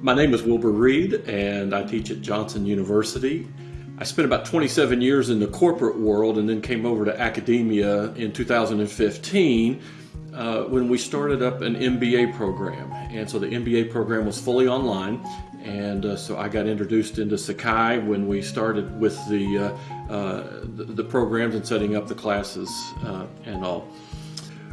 My name is Wilbur Reed and I teach at Johnson University. I spent about 27 years in the corporate world and then came over to academia in 2015 uh, when we started up an MBA program. And so the MBA program was fully online and uh, so I got introduced into Sakai when we started with the, uh, uh the, the, programs and setting up the classes uh, and all.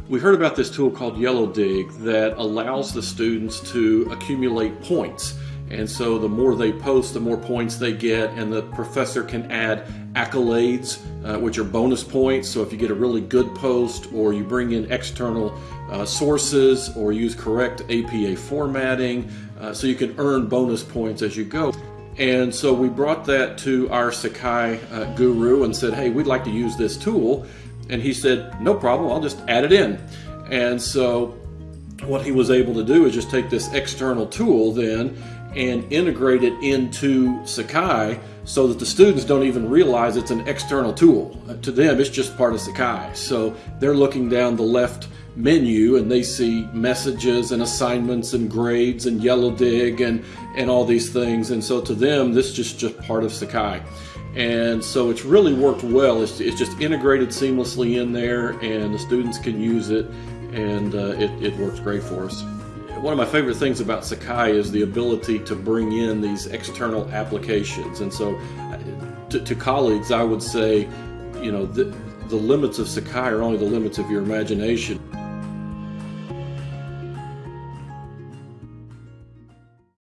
We heard about this tool called Yellowdig that allows the students to accumulate points. And so the more they post, the more points they get, and the professor can add accolades, uh, which are bonus points. So if you get a really good post, or you bring in external uh, sources, or use correct APA formatting, uh, so you can earn bonus points as you go. And so we brought that to our Sakai uh, guru and said, hey, we'd like to use this tool. And he said, no problem, I'll just add it in. And so what he was able to do is just take this external tool then and integrate it into Sakai so that the students don't even realize it's an external tool. Uh, to them, it's just part of Sakai. So they're looking down the left menu and they see messages and assignments and grades and Yellowdig and, and all these things. And so to them, this is just, just part of Sakai. And so it's really worked well. It's, it's just integrated seamlessly in there and the students can use it and uh, it, it works great for us. One of my favorite things about Sakai is the ability to bring in these external applications. And so uh, to, to colleagues, I would say, you know, the, the limits of Sakai are only the limits of your imagination.